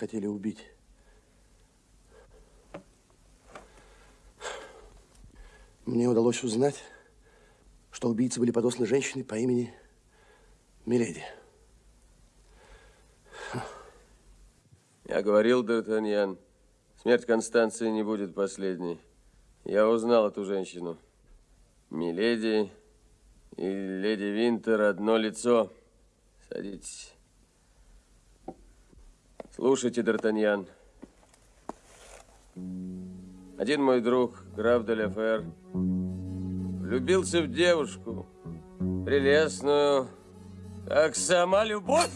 хотели убить. Мне удалось узнать, что убийцы были подосланы женщиной по имени Миледи. Я говорил, Д'Артаньян, смерть Констанции не будет последней. Я узнал эту женщину. Миледи и леди Винтер одно лицо. Садитесь. Слушайте, Д'Артаньян. Один мой друг, граф де Лефер, влюбился в девушку, прелестную, как сама любовь.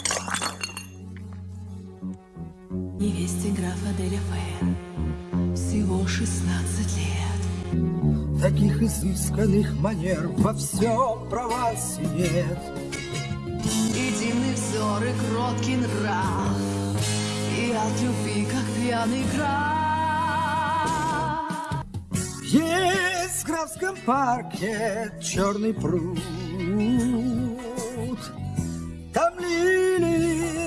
Невесте графа де Лефер всего 16 лет. Таких изысканных манер во всем Провансе нет. И дивный взор, и кроткий нрав, и от любви, как пьяный граф. Есть в графском парке черный пруд. Там лилии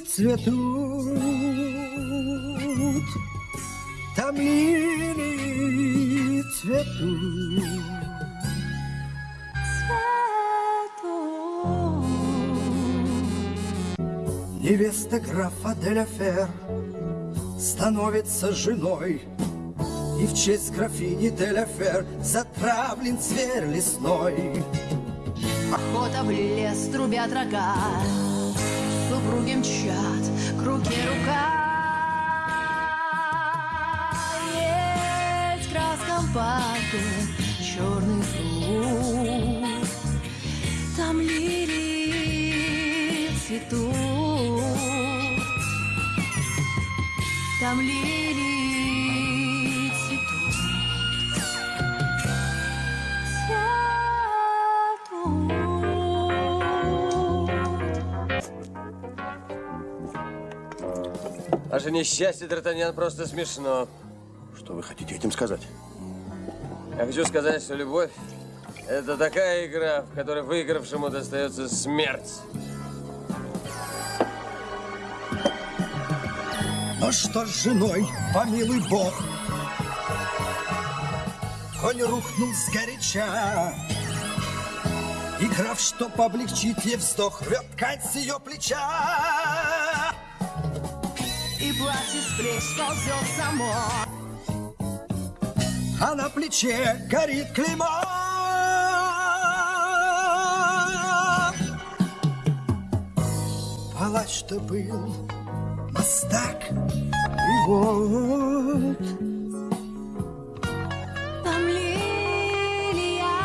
цветут. Там лилии цветут. Невеста графа де Фер становится женой. И в честь графини де Фер затравлен зверь лесной. Охота в лес, трубят рога, Супруги мчат к руке рука. Есть в краском парке черный пруд, Там лилии цветут, Там лилии цветут. Ваше несчастье, Д'Артаньян, просто смешно. Что вы хотите этим сказать? Я хочу сказать, что любовь – это такая игра, в которой выигравшему достается смерть. Но что с женой, помилуй бог. Конь рухнул сгоряча. И граф, чтоб облегчить ей вздох Рвет ткань с ее плеча. И платье с плеч сползет само. А на плече горит клеймо. Палач-то был И вот. Там лилия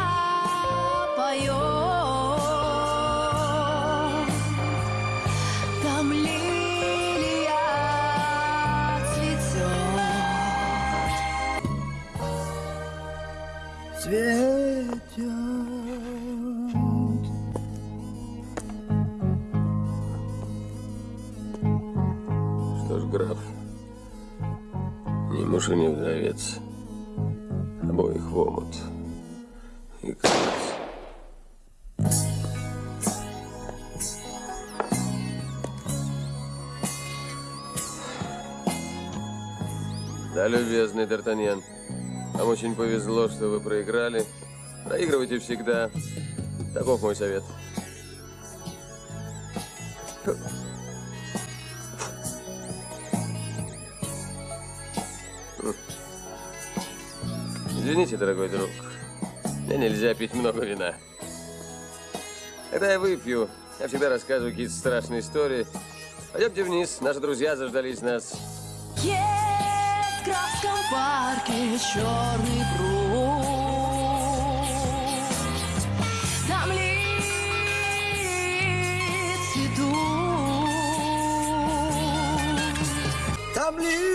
поет, там лилия цветет. цветет ж, граф, ни муж и ни вдовец, обоих в омут. И конец. Да, любезный Д'Артаньян, вам очень повезло, что вы проиграли. Проигрывайте всегда. Таков мой совет. Извините, дорогой друг, мне нельзя пить много вина. Когда я выпью, я всегда рассказываю какие-то страшные истории. Пойдемте вниз, наши друзья заждались нас. Есть в Красном парке черный пруд. Там льет цветут. Там льет